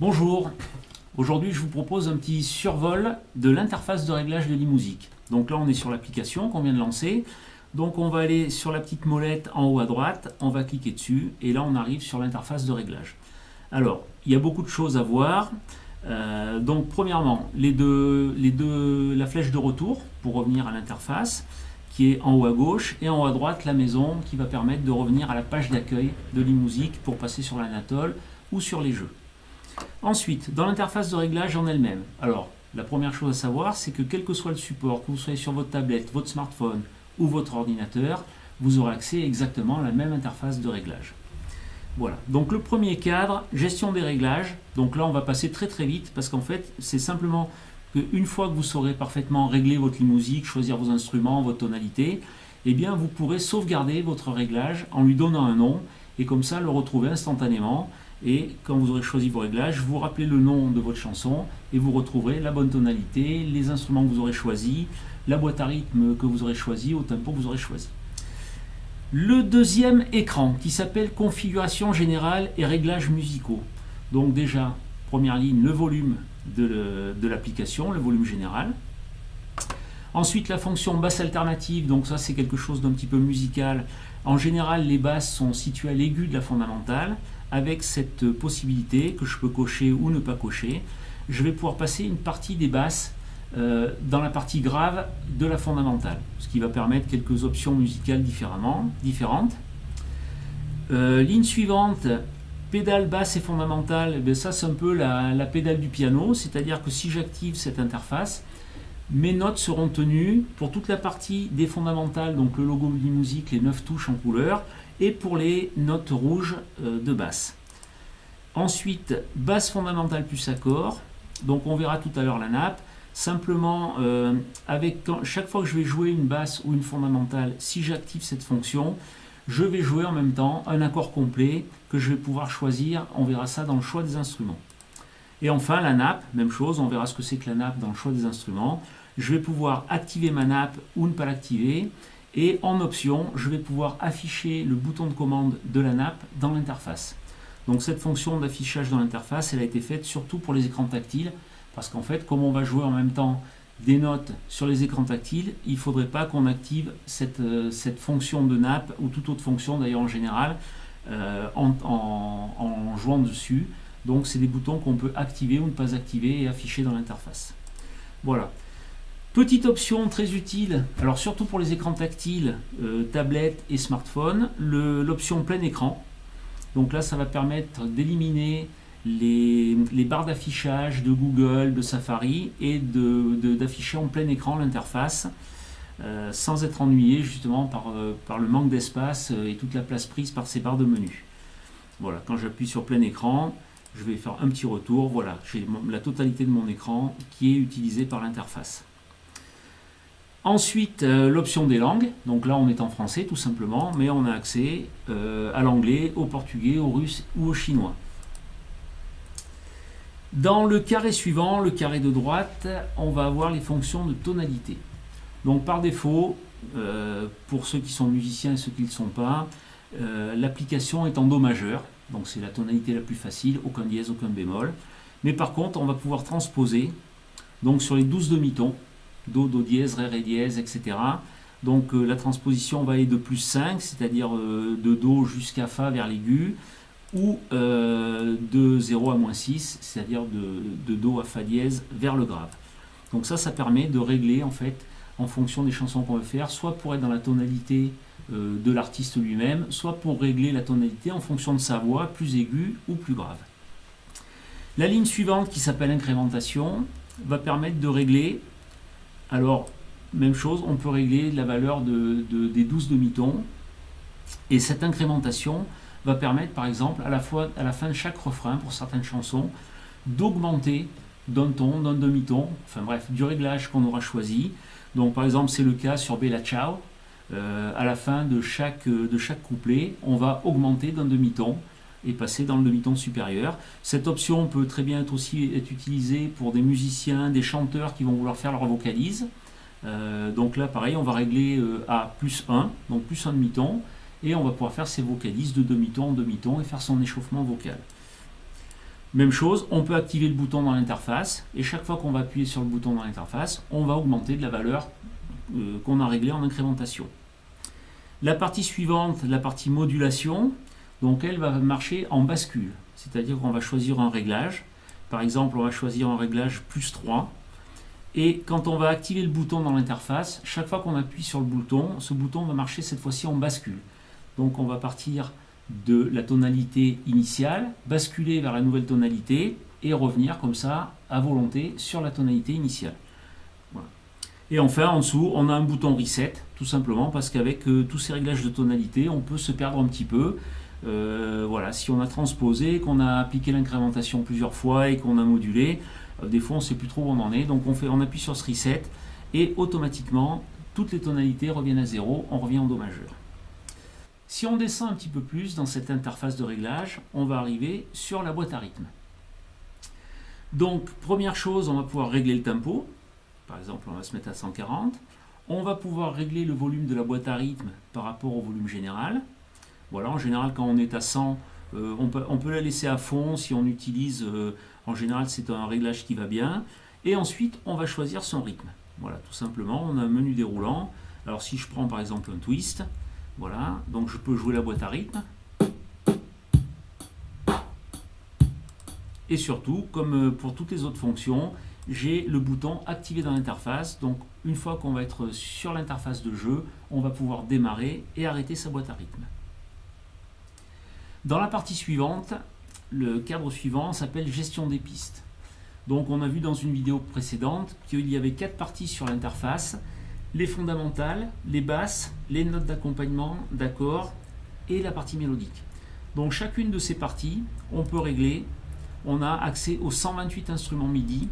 Bonjour, aujourd'hui je vous propose un petit survol de l'interface de réglage de l'e-musique. Donc là on est sur l'application qu'on vient de lancer. Donc on va aller sur la petite molette en haut à droite, on va cliquer dessus et là on arrive sur l'interface de réglage. Alors, il y a beaucoup de choses à voir. Euh, donc premièrement, la flèche de retour pour revenir à l'interface qui est en haut à gauche et en haut à droite la maison qui va permettre de revenir à la page d'accueil de l'e-musique pour passer sur l'Anatole ou sur les jeux. Ensuite, dans l'interface de réglage en elle-même, alors la première chose à savoir c'est que quel que soit le support, que vous soyez sur votre tablette, votre smartphone ou votre ordinateur, vous aurez accès exactement à la même interface de réglage. Voilà, donc le premier cadre, gestion des réglages. Donc là, on va passer très très vite parce qu'en fait, c'est simplement qu'une fois que vous saurez parfaitement régler votre musique, choisir vos instruments, votre tonalité, eh bien vous pourrez sauvegarder votre réglage en lui donnant un nom et comme ça le retrouver instantanément. Et quand vous aurez choisi vos réglages, vous rappelez le nom de votre chanson et vous retrouverez la bonne tonalité, les instruments que vous aurez choisis, la boîte à rythme que vous aurez choisi, au tempo que vous aurez choisi. Le deuxième écran qui s'appelle configuration générale et réglages musicaux. Donc déjà, première ligne, le volume de l'application, le, volume général. Ensuite, la fonction basse alternative, donc ça c'est quelque chose d'un petit peu musical. En général, les basses sont situées à l'aigu de la fondamentale, avec cette possibilité que je peux cocher ou ne pas cocher. Je vais pouvoir passer une partie des basses euh, dans la partie grave de la fondamentale, ce qui va permettre quelques options musicales différemment, différentes. Euh, ligne suivante, pédale basse et fondamentale, eh ça c'est un peu la, pédale du piano, c'est-à-dire que si j'active cette interface, mes notes seront tenues pour toute la partie des fondamentales, donc le logo de musique, les 9 touches en couleur, et pour les notes rouges euh, de basse. Ensuite, basse fondamentale plus accord, donc on verra tout à l'heure la nappe, Simplement, euh, avec chaque fois que je vais jouer une basse ou une fondamentale, si j'active cette fonction, je vais jouer en même temps un accord complet que je vais pouvoir choisir. On verra ça dans le choix des instruments. Et enfin, la nappe, même chose, on verra ce que c'est que la nappe dans le choix des instruments. Je vais pouvoir activer ma nappe ou ne pas l'activer. Et en option, je vais pouvoir afficher le bouton de commande de la nappe dans l'interface. Donc cette fonction d'affichage dans l'interface, elle a été faite surtout pour les écrans tactiles. Parce qu'en fait, comme on va jouer en même temps des notes sur les écrans tactiles, il ne faudrait pas qu'on active euh, cette, fonction de nappe, ou toute autre fonction d'ailleurs en général, euh, en, jouant dessus. Donc c'est des boutons qu'on peut activer ou ne pas activer et afficher dans l'interface. Voilà. Petite option très utile, alors surtout pour les écrans tactiles, euh, tablettes et smartphones, l'option plein écran. Donc là, ça va permettre d'éliminer les, barres d'affichage de Google, de Safari et d'afficher en plein écran l'interface euh, sans être ennuyé justement par, euh, le manque d'espace et toute la place prise par ces barres de menu. Voilà, quand j'appuie sur plein écran, je vais faire un petit retour. Voilà, j'ai la totalité de mon écran qui est utilisée par l'interface. Ensuite, l'option des langues. Donc là, on est en français tout simplement, mais on a accès à l'anglais, au portugais, au russe ou au chinois. Dans le carré suivant, le carré de droite, on va avoir les fonctions de tonalité. Donc par défaut, euh, pour ceux qui sont musiciens et ceux qui ne le sont pas, euh, l'application est en Do majeur, donc c'est la tonalité la plus facile, aucun dièse, aucun bémol. Mais par contre, on va pouvoir transposer donc sur les 12 demi-tons, Do, Do dièse, Ré, Ré dièse, etc. Donc euh, la transposition va aller de plus 5, c'est-à-dire de Do jusqu'à Fa vers l'aigu, ou euh, de 0 à moins 6, c'est-à-dire de, Do à Fa dièse vers le grave. Donc ça, ça permet de régler en fait en fonction des chansons qu'on veut faire, soit pour être dans la tonalité euh, de l'artiste lui-même, soit pour régler la tonalité en fonction de sa voix, plus aiguë ou plus grave. La ligne suivante qui s'appelle incrémentation va permettre de régler, alors même chose, on peut régler la valeur de, des 12 demi-tons, et cette incrémentation va permettre par exemple à la, fin de chaque refrain pour certaines chansons d'augmenter d'un ton, d'un demi-ton, enfin bref, du réglage qu'on aura choisi. Donc par exemple c'est le cas sur Bella Ciao, euh, à la fin de chaque couplet, on va augmenter d'un demi-ton et passer dans le demi-ton supérieur. Cette option peut très bien être aussi utilisée pour des musiciens, des chanteurs qui vont vouloir faire leur vocalise. Euh, donc là pareil, on va régler euh, à plus 1, donc plus un demi-ton, et on va pouvoir faire ses vocalises de demi-ton en demi-ton et faire son échauffement vocal. Même chose, on peut activer le bouton dans l'interface et chaque fois qu'on va appuyer sur le bouton dans l'interface, on va augmenter de la valeur euh, qu'on a réglée en incrémentation. La partie suivante, la partie modulation, donc elle va marcher en bascule, c'est-à-dire qu'on va choisir un réglage. Par exemple, on va choisir un réglage plus 3. Et quand on va activer le bouton dans l'interface, chaque fois qu'on appuie sur le bouton, ce bouton va marcher cette fois-ci en bascule. Donc on va partir de la tonalité initiale, basculer vers la nouvelle tonalité et revenir comme ça à volonté sur la tonalité initiale. Et enfin en dessous on a un bouton reset tout simplement parce qu'avec euh, tous ces réglages de tonalité on peut se perdre un petit peu. Euh, voilà, si on a transposé, qu'on a appliqué l'incrémentation plusieurs fois et qu'on a modulé, euh, des fois on ne sait plus trop où on en est, donc on, fait, on appuie sur ce reset et automatiquement toutes les tonalités reviennent à zéro, on revient en Do majeur. Si on descend un petit peu plus dans cette interface de réglage, on va arriver sur la boîte à rythme. Donc, première chose, on va pouvoir régler le tempo. Par exemple, on va se mettre à 140. On va pouvoir régler le volume de la boîte à rythme par rapport au volume général. Voilà, en général, quand on est à 100, euh, on, peut, la laisser à fond si on utilise, euh, en général, c'est un réglage qui va bien. Et ensuite, on va choisir son rythme. Voilà, tout simplement, on a un menu déroulant. Alors, si je prends par exemple un twist, voilà, donc je peux jouer la boîte à rythme. Et surtout, comme euh, pour toutes les autres fonctions, j'ai le bouton activé dans l'interface. Donc une fois qu'on va être sur l'interface de jeu, on va pouvoir démarrer et arrêter sa boîte à rythme. Dans la partie suivante, le cadre suivant s'appelle gestion des pistes. Donc on a vu dans une vidéo précédente qu'il y avait quatre parties sur l'interface les fondamentales, les basses, les notes d'accompagnement, d'accord, et la partie mélodique. Donc chacune de ces parties, on peut régler. On a accès aux 128 instruments MIDI.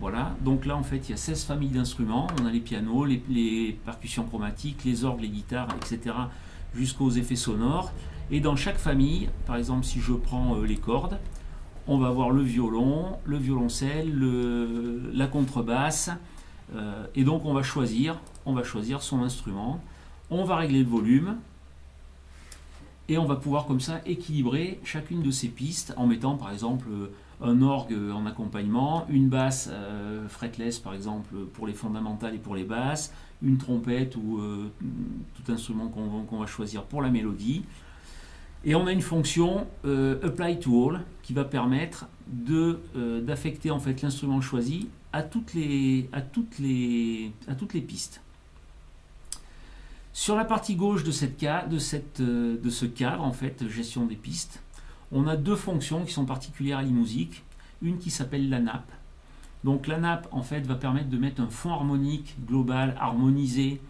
Voilà, donc là en fait il y a 16 familles d'instruments. On a les pianos, les, percussions chromatiques, les orgues, les guitares, etc. jusqu'aux effets sonores. Et dans chaque famille, par exemple si je prends euh, les cordes, on va avoir le violon, le violoncelle, la contrebasse, euh, et donc on va choisir, on va choisir son instrument, on va régler le volume, et on va pouvoir comme ça équilibrer chacune de ces pistes en mettant par exemple un orgue en accompagnement, une basse euh, fretless par exemple pour les fondamentales et pour les basses, une trompette ou euh, tout instrument qu'on va choisir pour la mélodie. Et on a une fonction Apply to All qui va permettre d'affecter en fait l'instrument choisi à toutes les, pistes. Sur la partie gauche de, cette, de, de ce cadre, en fait, gestion des pistes, on a deux fonctions qui sont particulières à l'e-musique. Une qui s'appelle la nappe. Donc la nappe, en fait, va permettre de mettre un fond harmonique global, harmonisé,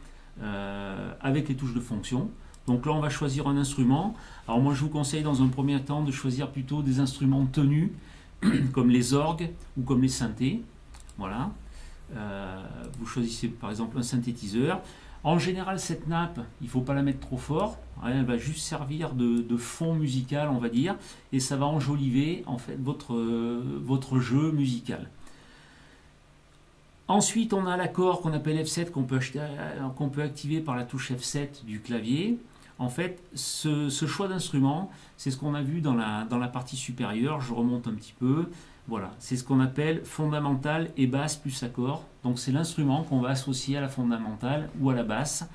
euh, avec les touches de fonction. Donc là, on va choisir un instrument. Alors moi, je vous conseille dans un premier temps de choisir plutôt des instruments tenus, comme les orgues ou comme les synthés. Voilà. Euh, vous choisissez par exemple un synthétiseur. En général, cette nappe, il ne faut pas la mettre trop fort. Elle va juste servir de, fond musical, on va dire, et ça va enjoliver en fait votre, votre jeu musical. Ensuite, on a l'accord qu'on appelle F7 qu'on peut, qu'on peut, activer par la touche F7 du clavier. En fait, ce, choix d'instrument, c'est ce qu'on a vu dans la, partie supérieure. Je remonte un petit peu. Voilà, c'est ce qu'on appelle fondamental et basse plus accord. Donc c'est l'instrument qu'on va associer à la fondamentale ou à la basse.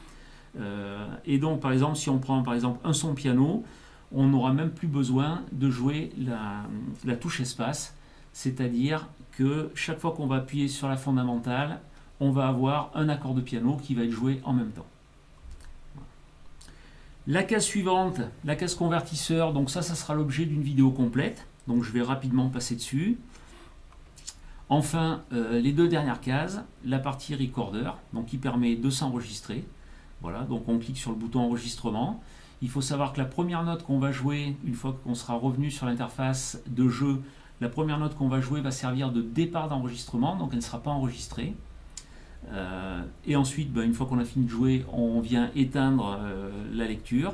Euh, et donc par exemple, si on prend par exemple un son piano, on n'aura même plus besoin de jouer la, touche espace. C'est-à-dire que chaque fois qu'on va appuyer sur la fondamentale, on va avoir un accord de piano qui va être joué en même temps. La case suivante, la case convertisseur, donc ça, ça sera l'objet d'une vidéo complète donc je vais rapidement passer dessus. Enfin, euh, les deux dernières cases, la partie recorder, donc qui permet de s'enregistrer. Voilà, donc on clique sur le bouton enregistrement. Il faut savoir que la première note qu'on va jouer, une fois qu'on sera revenu sur l'interface de jeu, la première note qu'on va jouer va servir de départ d'enregistrement, donc elle ne sera pas enregistrée. Euh, et ensuite, ben, une fois qu'on a fini de jouer, on vient éteindre euh, la lecture.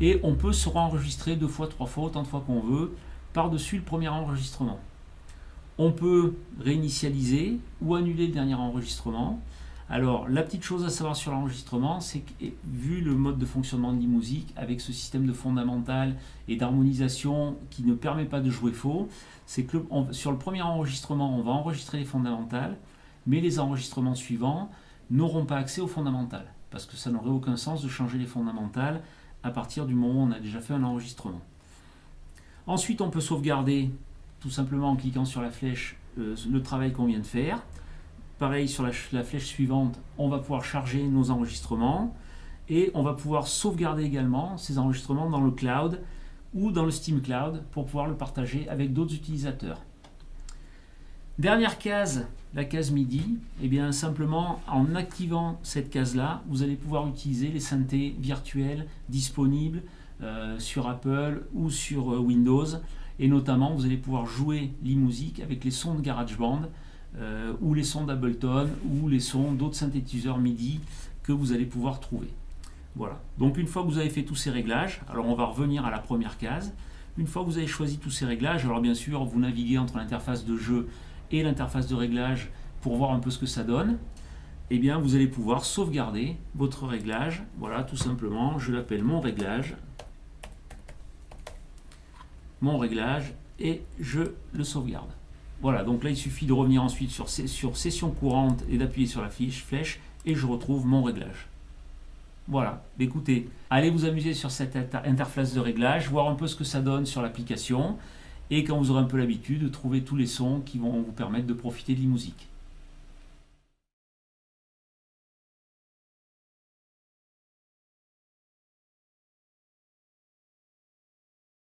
Et on peut se enregistrer deux fois, trois fois, autant de fois qu'on veut par-dessus le premier enregistrement. On peut réinitialiser ou annuler le dernier enregistrement. Alors, la petite chose à savoir sur l'enregistrement, c'est que vu le mode de fonctionnement de musique avec ce système de fondamental et d'harmonisation qui ne permet pas de jouer faux, c'est que sur le premier enregistrement, on va enregistrer les fondamentales, mais les enregistrements suivants n'auront pas accès aux fondamentales, parce que ça n'aurait aucun sens de changer les fondamentales à partir du moment où on a déjà fait un enregistrement. Ensuite, on peut sauvegarder tout simplement en cliquant sur la flèche euh, le travail qu'on vient de faire. Pareil, sur la, flèche suivante, on va pouvoir charger nos enregistrements et on va pouvoir sauvegarder également ces enregistrements dans le cloud ou dans le Steam Cloud pour pouvoir le partager avec d'autres utilisateurs. Dernière case, la case MIDI, eh bien simplement en activant cette case-là, vous allez pouvoir utiliser les synthés virtuels disponibles euh, sur Apple ou sur euh, Windows et notamment vous allez pouvoir jouer l'e-musique avec les sons de GarageBand euh, ou les sons d'Ableton ou les sons d'autres synthétiseurs MIDI que vous allez pouvoir trouver. Voilà. Donc une fois que vous avez fait tous ces réglages, alors on va revenir à la première case. Une fois que vous avez choisi tous ces réglages, alors bien sûr vous naviguez entre l'interface de jeu et l'interface de réglage pour voir un peu ce que ça donne. Eh bien vous allez pouvoir sauvegarder votre réglage. Voilà, tout simplement, je l'appelle mon réglage. Mon réglage et je le sauvegarde. Voilà, donc là il suffit de revenir ensuite sur, sur session courante et d'appuyer sur la fiche flèche et je retrouve mon réglage. Voilà, écoutez, allez vous amuser sur cette interface de réglage, voir un peu ce que ça donne sur l'application et quand vous aurez un peu l'habitude, trouver tous les sons qui vont vous permettre de profiter de l'e-musique.